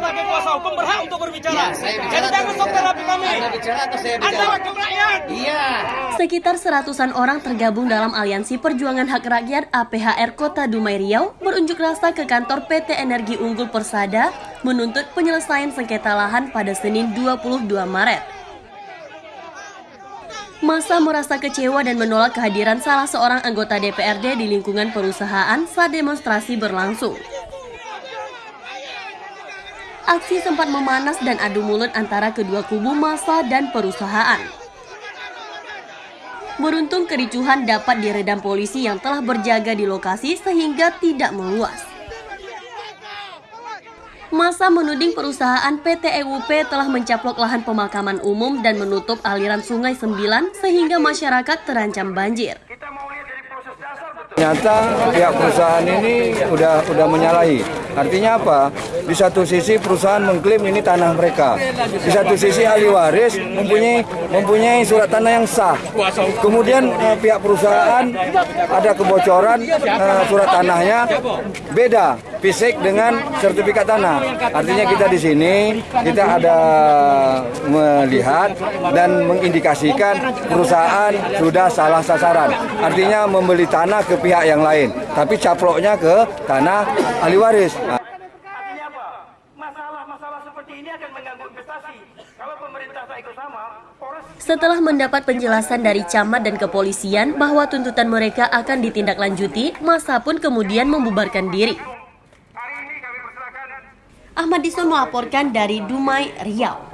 sebagai kuasa hukum berhak untuk berbicara. Ya, bicara Jadi jangan sok terapi kami. Anda bicara atau saya Anda bicara? wakil rakyat. Iya. Sekitar seratusan orang tergabung dalam Aliansi Perjuangan Hak Rakyat APHR Kota Dumai Riau berunjuk rasa ke kantor PT Energi Unggul Persada menuntut penyelesaian sengketa lahan pada Senin 22 Maret. Masa merasa kecewa dan menolak kehadiran salah seorang anggota DPRD di lingkungan perusahaan saat demonstrasi berlangsung. Aksi sempat memanas dan adu mulut antara kedua kubu massa dan perusahaan. Beruntung kericuhan dapat diredam polisi yang telah berjaga di lokasi sehingga tidak meluas. Masa menuding perusahaan PT EUP telah mencaplok lahan pemakaman umum dan menutup aliran Sungai Sembilan sehingga masyarakat terancam banjir. Ternyata pihak perusahaan ini udah udah menyalahi. Artinya apa? Di satu sisi perusahaan mengklaim ini tanah mereka. Di satu sisi ahli waris mempunyai mempunyai surat tanah yang sah. Kemudian eh, pihak perusahaan ada kebocoran eh, surat tanahnya beda fisik dengan sertifikat tanah. Artinya kita di sini kita ada melihat dan mengindikasikan perusahaan sudah salah sasaran. Artinya membeli tanah ke pihak yang lain, tapi caploknya ke tanah ahli waris. Artinya apa? Masalah-masalah seperti ini akan mengganggu investasi. Kalau pemerintah tak ikut sama, Polres Setelah mendapat penjelasan dari camat dan kepolisian bahwa tuntutan mereka akan ditindaklanjuti, masa pun kemudian membubarkan diri. Ahmad Dison melaporkan dari Dumai, Riau.